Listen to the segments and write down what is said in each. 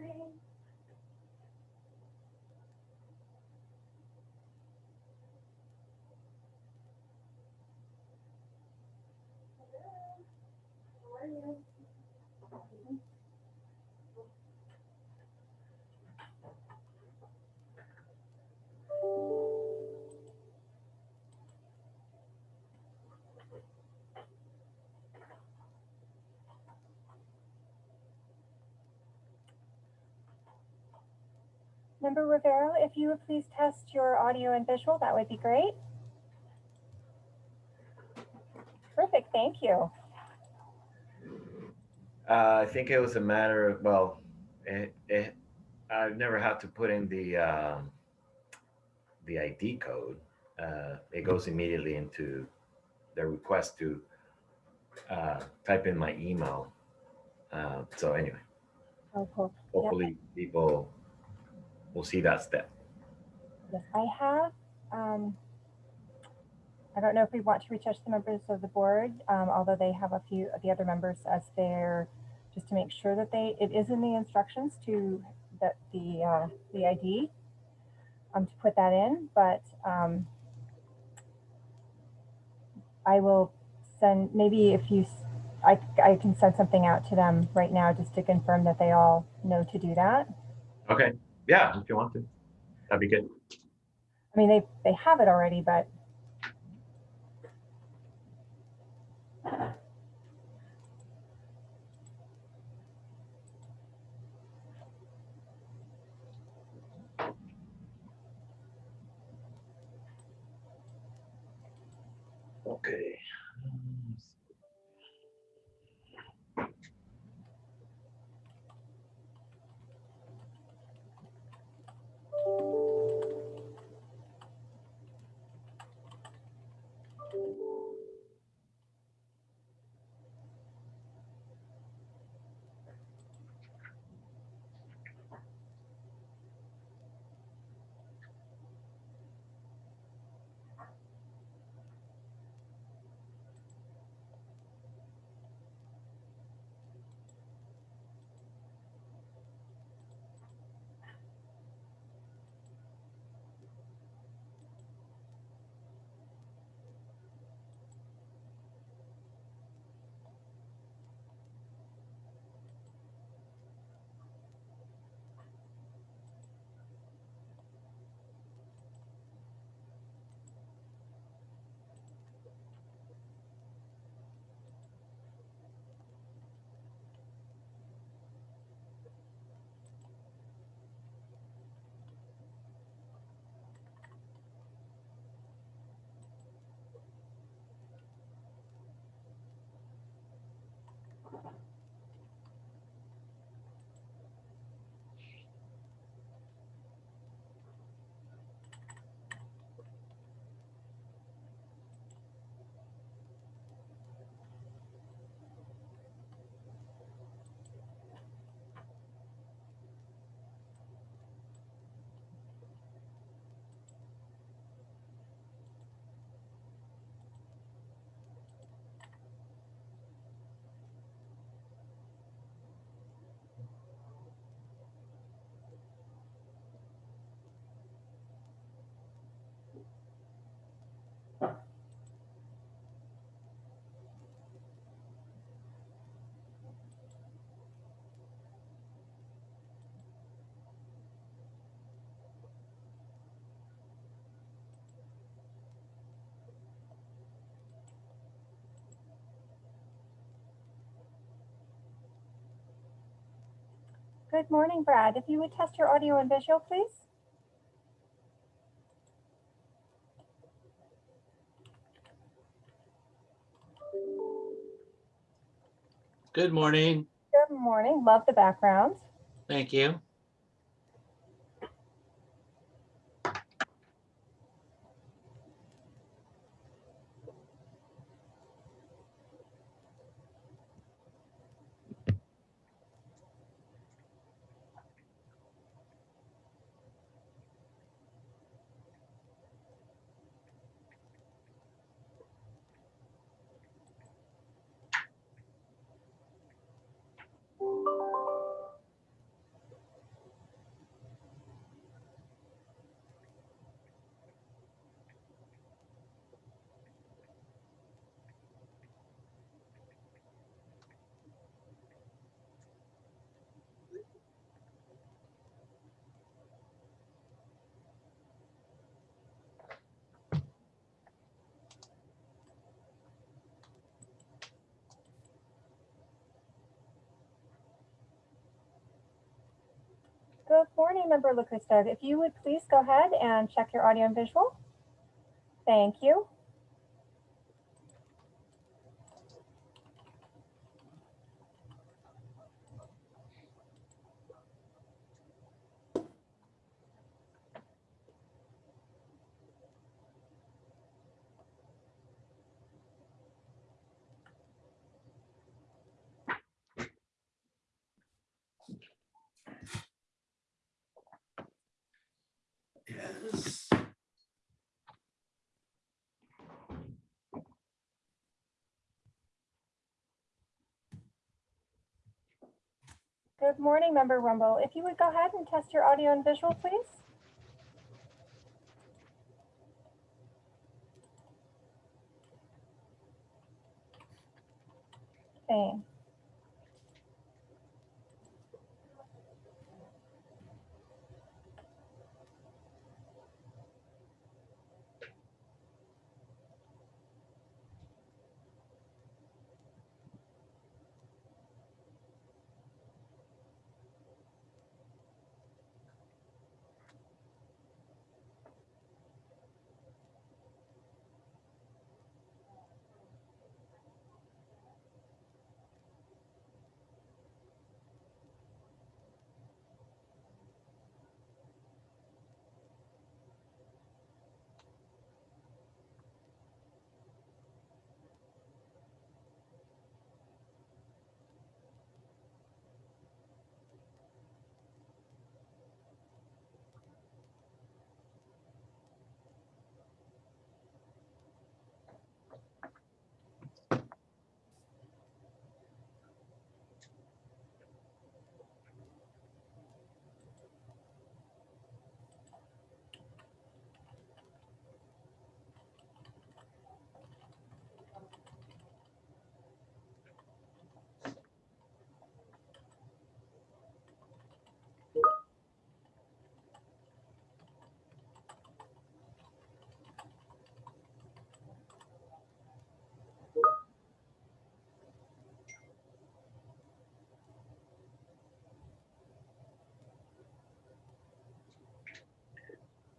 Hello. How are you? Member Rivera, if you would please test your audio and visual, that would be great. Perfect, thank you. Uh, I think it was a matter of, well, it, it, I've never had to put in the, um, the ID code. Uh, it goes immediately into the request to, uh, type in my email. Uh, so anyway, Oh, cool. hopefully people will see that step. Yes, I have. Um, I don't know if we want to reach out to the members of the board, um, although they have a few of the other members as their, just to make sure that they, it is in the instructions to, that the, uh, the ID, um, to put that in, but, um, I will send, maybe if you, I, I can send something out to them right now just to confirm that they all know to do that. Okay, yeah, if you want to, that'd be good. I mean, they, they have it already, but good morning, Brad. If you would test your audio and visual, please. Good morning. Good morning. Love the background. Thank you. Good morning, Member LaCrista. If you would please go ahead and check your audio and visual. Thank you. Good morning, Member Rumble. If you would go ahead and test your audio and visual, please. Same.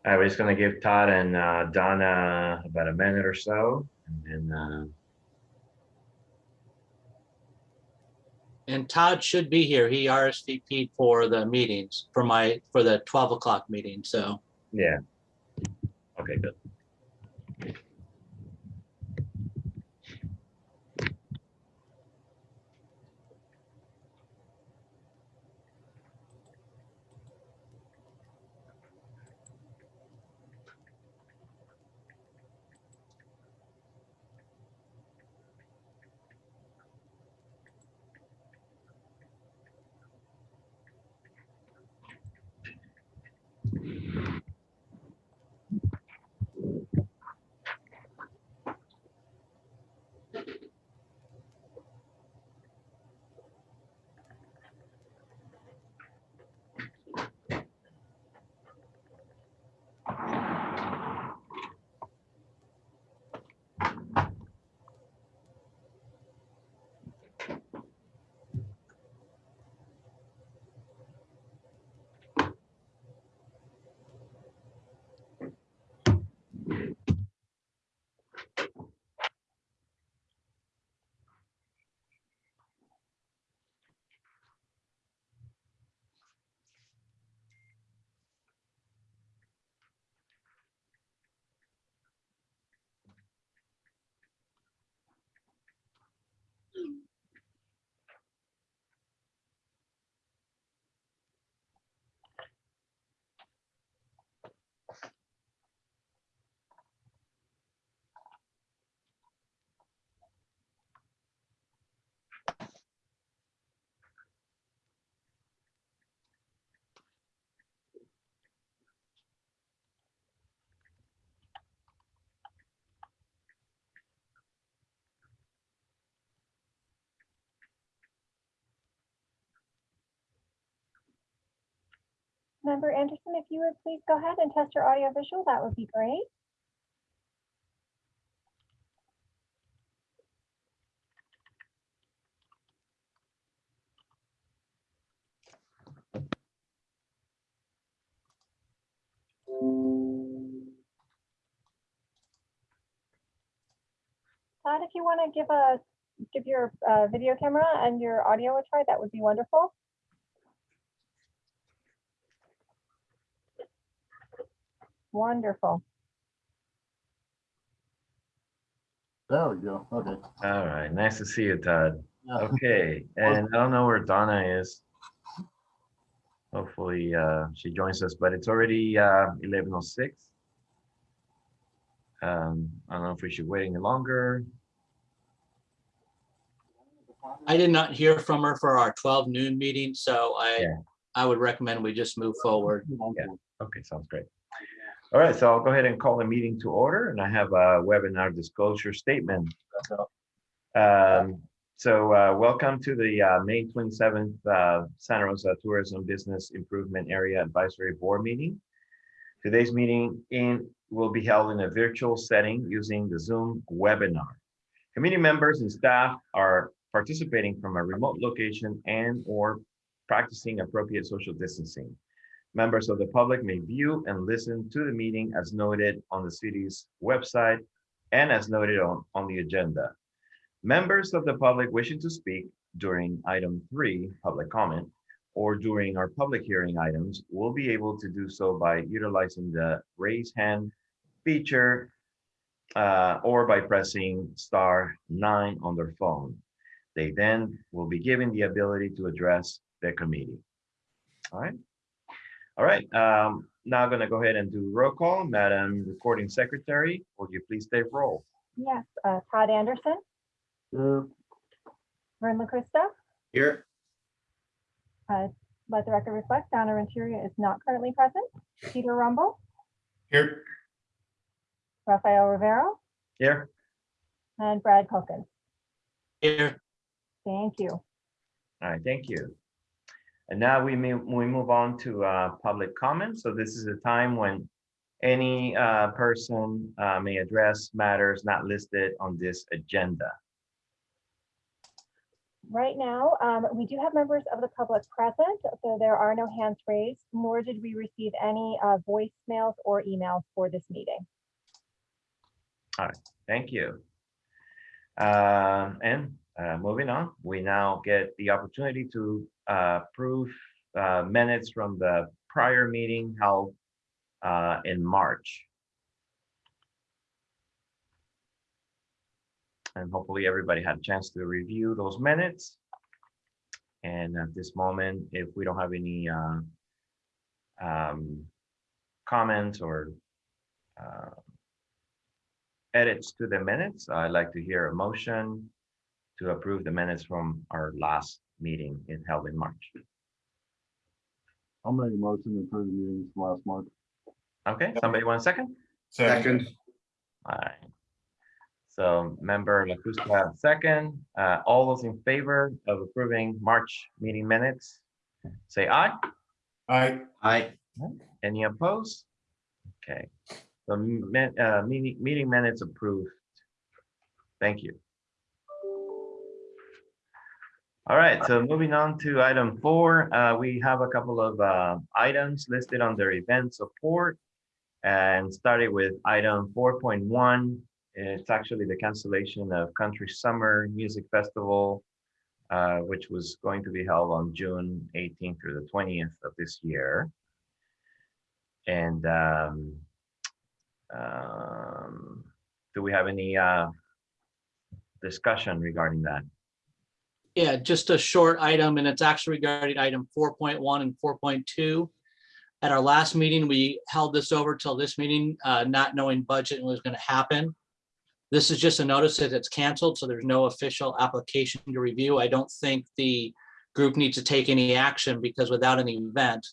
Right, we're just gonna give Todd and uh, Donna about a minute or so, and then, uh, And Todd should be here. He RSVP'd for the meetings, for my, for the 12 o'clock meeting, so. yeah. Okay, good. Member Anderson, if you would please go ahead and test your audio visual, that would be great. Todd, if you want to give a give your uh, video camera and your audio a try, that would be wonderful. Wonderful. There we go. Okay. All right, nice to see you, Todd. Yeah. Okay, and I don't know where Donna is. Hopefully, uh, she joins us, but it's already, uh, eleven oh six. Um, I don't know if we should wait any longer. I did not hear from her for our twelve noon meeting, so I, Yeah. I would recommend we just move forward. Okay, sounds great. All right, so I'll go ahead and call the meeting to order and I have a webinar disclosure statement. Um, so, uh, welcome to the, uh, May twenty-seventh, uh, Santa Rosa Tourism Business Improvement Area Advisory Board meeting. Today's meeting in, will be held in a virtual setting using the Zoom webinar. Committee members and staff are participating from a remote location and or practicing appropriate social distancing. Members of the public may view and listen to the meeting as noted on the city's website and as noted on, on the agenda. Members of the public wishing to speak during item three, public comment, or during our public hearing items will be able to do so by utilizing the raise hand feature uh, or by pressing star nine on their phone. They then will be given the ability to address the committee. All right. All right, um, now I'm gonna go ahead and do roll call. Madam Recording Secretary, will you please take roll? Yes, uh, Todd Anderson, Uh, Vern LaCrista, Here. let the record reflect Donna Renteria is not currently present. Peter Rumble, Here. Rafael Rivera, Here, and Brad Wilkins. Here, Thank you. all right, thank you. And now we may, we move on to uh, public comment. So this is a time when any uh, person uh, may address matters not listed on this agenda. Right now, um, we do have members of the public present, so there are no hands raised, nor did we receive any uh, voicemails or emails for this meeting. All right, thank you. Um, And uh, moving on, we now get the opportunity to uh, approve uh, minutes from the prior meeting held uh, in March. And hopefully everybody had a chance to review those minutes. And at this moment, if we don't have any uh, um, comments or uh, edits to the minutes, I'd like to hear a motion to approve the minutes from our last meeting in held in March. I'll make a motion to approve the meetings from last month. Okay, somebody want a second? Second. All right. So member LaCrista, second, uh, all those in favor of approving March meeting minutes, say aye. Aye. Aye. Any opposed? Okay, the min- uh, meeting, meeting minutes approved. Thank you. All right, so moving on to item four, uh, we have a couple of, uh, items listed under event support. And starting with item four point one, it's actually the cancellation of Country Summer Music Festival, uh, which was going to be held on June eighteenth through the twentieth of this year. And um, um, do we have any uh, discussion regarding that? Yeah, just a short item, and it's actually regarding item four point one and four point two. At our last meeting, we held this over till this meeting, uh, not knowing budget was gonna happen. This is just a notice that it's canceled, so there's no official application to review. I don't think the group needs to take any action because without an event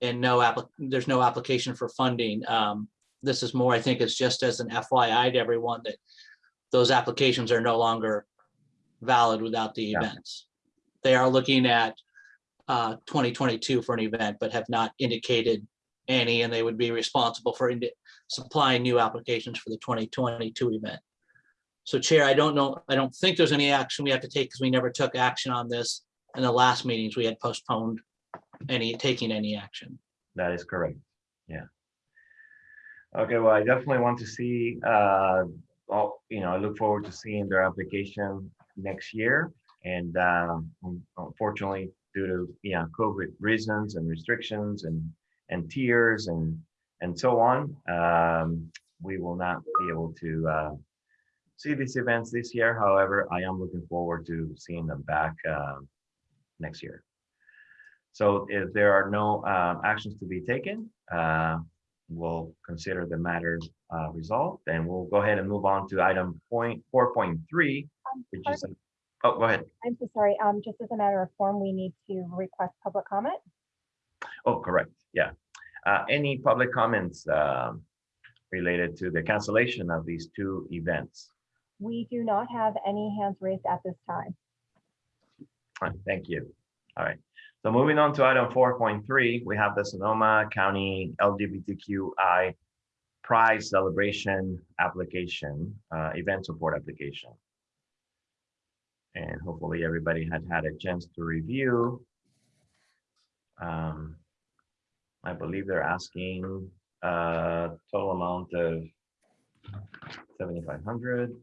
and no there's no application for funding. Um, this is more, I think it's just as an FYI to everyone that those applications are no longer valid without the Yeah. events. They are looking at uh, 2022 for an event, but have not indicated any, and they would be responsible for supplying new applications for the 2022 event. So Chair, I don't know, I don't think there's any action we have to take because we never took action on this. In the last meetings, we had postponed any, taking any action. That is correct. Yeah. Okay, well, I definitely want to see uh, all, you know, I look forward to seeing their application next year. And um, unfortunately, due to, yeah, COVID reasons and restrictions and, and tiers and, and so on, um, we will not be able to uh, see these events this year. However, I am looking forward to seeing them back um, next year. So if there are no um, actions to be taken, uh, we'll consider the matter uh, resolved, and we'll go ahead and move on to item point four point three, Um, which is, oh, go ahead. I'm so sorry. Um, just as a matter of form, we need to request public comment. Oh, correct, yeah. Uh, Any public comments um, related to the cancellation of these two events? We do not have any hands raised at this time. All right, Thank you. All right. So moving on to item four point three, we have the Sonoma County LGBTQI Pride Celebration Application, uh, event support application. And hopefully everybody had had a chance to review. Um, I believe they're asking a total amount of seventy-five hundred.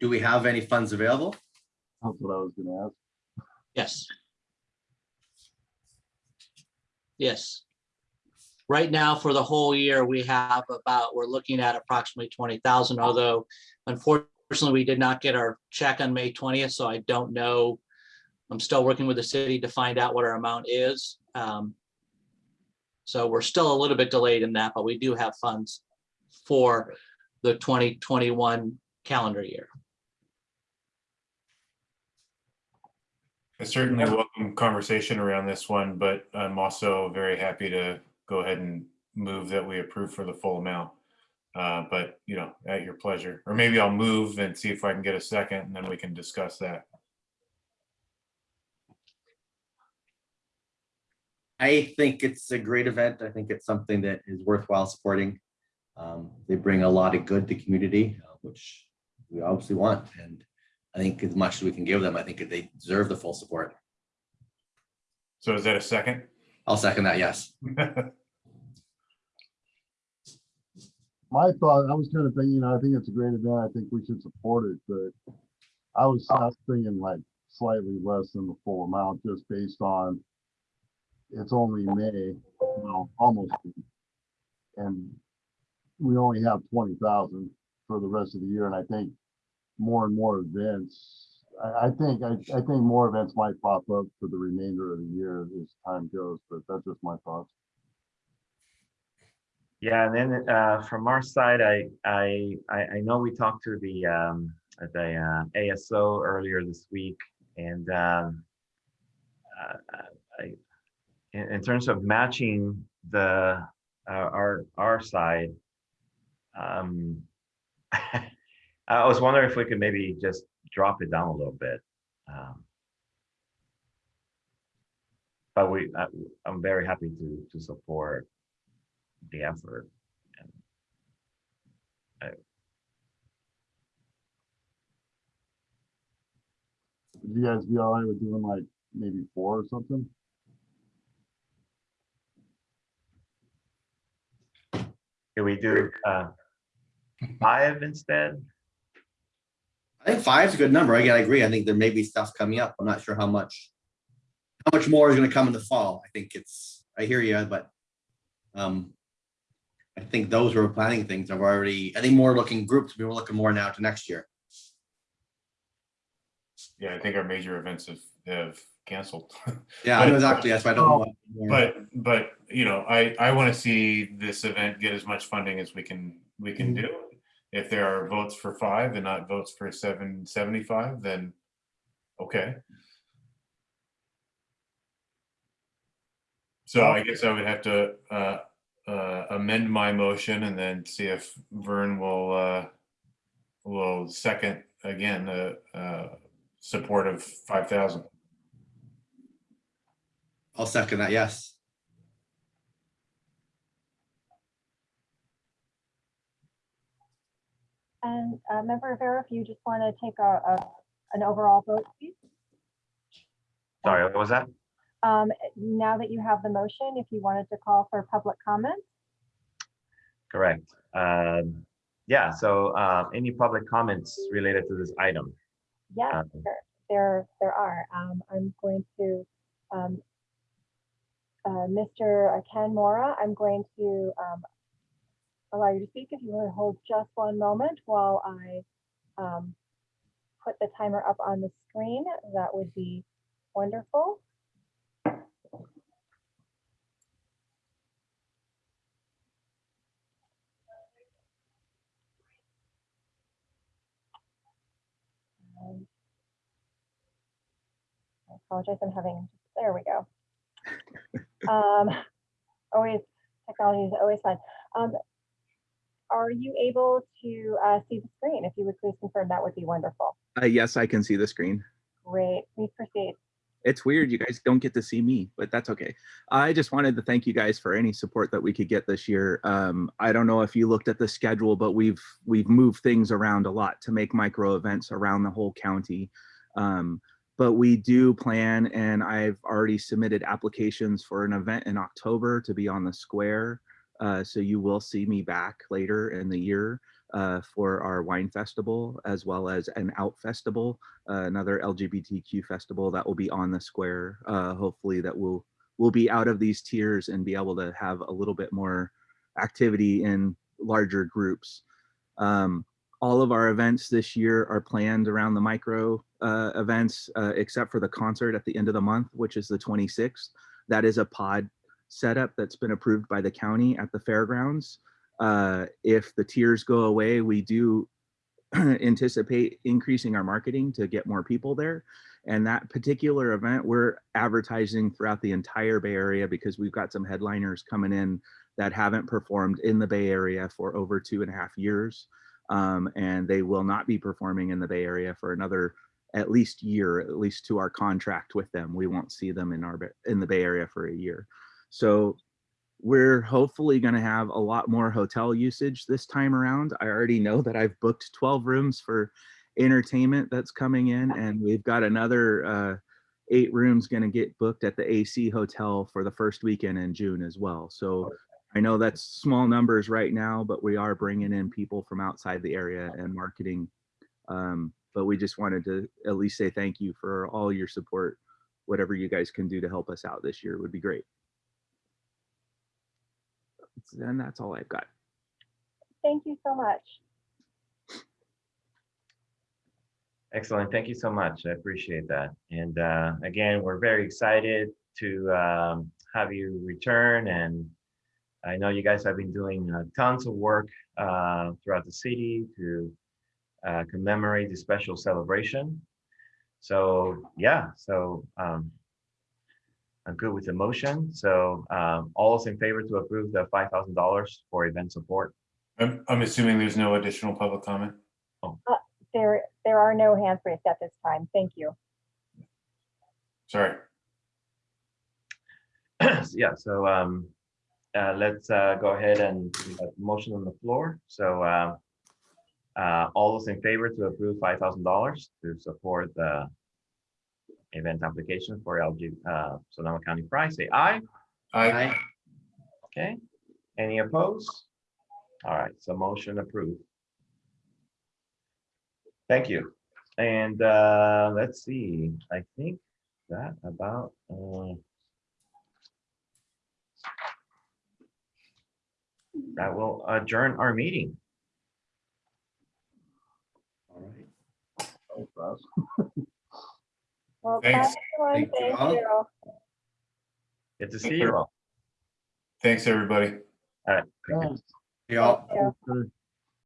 Do we have any funds available? That's what I was gonna ask. Yes. Yes. Right now, for the whole year, we have about, we're looking at approximately twenty thousand, although unfortunately, we did not get our check on May twentieth, so I don't know. I'm still working with the city to find out what our amount is. Um, So we're still a little bit delayed in that, but we do have funds for the twenty twenty-one calendar year. I certainly welcome conversation around this one, but I'm also very happy to go ahead and move that we approve for the full amount. Uh, But, you know, at your pleasure, or maybe I'll move and see if I can get a second and then we can discuss that. I think it's a great event. I think it's something that is worthwhile supporting. Um, They bring a lot of good to community, uh, which we obviously want. And I think as much as we can give them, I think they deserve the full support. So is that a second? I'll second that, yes. My thought, I was kind of thinking, you know, I think it's a great event. I think we should support it, but I was, oh. I was thinking like slightly less than the full amount, just based on it's only May, well, almost. And we only have twenty thousand for the rest of the year, and I think more and more events, I, I think, I, I think more events might pop up for the remainder of the year as time goes, but that's just my thoughts. Yeah, and then uh, from our side, I, I, I know we talked to the, um, the uh, ASO earlier this week, and um, uh, I, in, in terms of matching the, uh, our, our side, um, I was wondering if we could maybe just drop it down a little bit. Um, But we, I- I'm very happy to, to support the effort. and Would you guys be all right with doing like maybe four or something? Can we do uh, five instead? I think five is a good number. Again, I agree. I think there may be stuff coming up. I'm not sure how much. How much more is gonna come in the fall? I think it's, I hear you, but. Um. I think those who are planning things have already, I think more looking groups, we were looking more now to next year. Yeah, I think our major events have, have canceled. Yeah, I know exactly. That's why I don't know. But, but, you know, I, I want to see this event get as much funding as we can, we can Mhm. do. If there are votes for five and not votes for seven seventy-five, then, okay. So I guess I would have to, uh, uh, amend my motion and then see if Vern will, uh, will second again, uh, support of five thousand. I'll second that, yes. And uh, Member Rivera, if you just want to take a, a, an overall vote, please. Sorry, what was that? Um, now that you have the motion, if you wanted to call for public comment, Correct. Um, yeah, so, uh, any public comments related to this item? Yeah, Um, there, there, there are. Um, I'm going to, um, uh, Mr. Ken Mora, I'm going to, um, allow you to speak if you want to hold just one moment while I, um, put the timer up on the screen. That would be wonderful. Um, I apologize, I'm having, there we go. Um, always, technology is always fun. Um, are you able to, uh, see the screen? If you would please confirm, that would be wonderful. Uh, yes, I can see the screen. Great, please proceed. It's weird you guys don't get to see me, but that's okay. I just wanted to thank you guys for any support that we could get this year. Um, I don't know if you looked at the schedule, but we've we've moved things around a lot to make micro events around the whole county. Um, but we do plan, and I've already submitted applications for an event in October to be on the square. Uh, so you will see me back later in the year uh, for our wine festival, as well as an out festival uh, another LGBTQ festival that will be on the square. Uh, hopefully that will will be out of these tiers and be able to have a little bit more activity in larger groups. Um, all of our events this year are planned around the micro uh, events, except for the concert at the end of the month, which is the 26th. That is a pod setup that's been approved by the county at the fairgrounds. Uh, if the tiers go away, we do anticipate increasing our marketing to get more people there. And that particular event, we're advertising throughout the entire Bay Area because we've got some headliners coming in that haven't performed in the Bay Area for over two and a half years. Um, and they will not be performing in the Bay Area for another at least year, at least to our contract with them. We won't see them in our in the Bay Area for a year. So we're hopefully going to have a lot more hotel usage this time around. I already know that I've booked 12 rooms for entertainment that's coming in, and we've got another uh, eight rooms going to get booked at the AC Hotel for the first weekend in June as well. So I know that's small numbers right now, but we are bringing in people from outside the area and marketing. Um, but we just wanted to at least say thank you for all your support. Whatever you guys can do to help us out this year would be great. And that's all I've got. Thank you so much. Excellent. Thank you so much. I appreciate that. And uh, again, we're very excited to um, have you return. And I know you guys have been doing uh, tons of work uh, throughout the city to uh, commemorate this special celebration. So yeah, so um, I'm good with the motion. So um, all those in favor to approve the $5,000 for event support? I'm, I'm assuming there's no additional public comment. Oh, There, there are no hands raised at this time. Thank you. Sorry. Yeah, so um, uh, let's uh, go ahead and we have a motion on the floor. So uh, uh, all those in favor to approve five thousand dollars to support the event application for LG uh, Sonoma County Pride, say aye. aye. Okay, any opposed? All right, so motion approved. Thank you. And uh, let's see, I think that about uh, that will adjourn our meeting. All right. Thanks, Russ. Well, Thanks. Thank you all. Good to see you all. thanks, everybody. All right. Thanks. Y'all. Thank you. Okay.